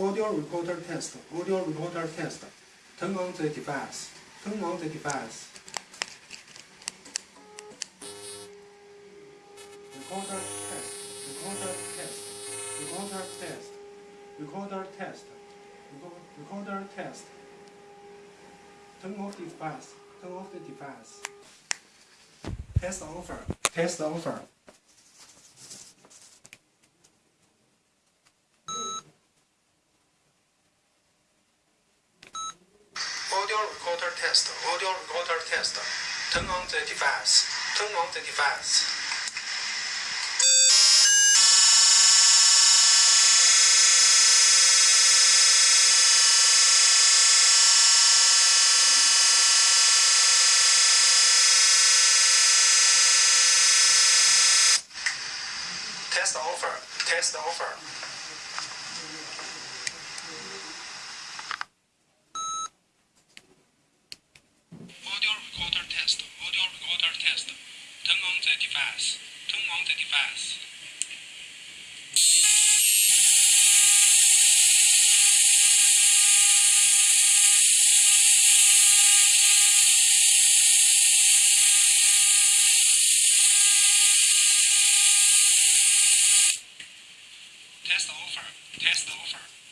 Audio recorder test. Audio recorder test. Turn on the device. Turn on the device. Recorder test. Recorder test. Recorder test. Recorder test. Recorder test. Turn off the device. Turn off the device. Test over. Test over. Audio recorder test. Audio recorder test. Turn on the device. Turn on the device. Test over. Test over. Turn on the device. Test over. Test over.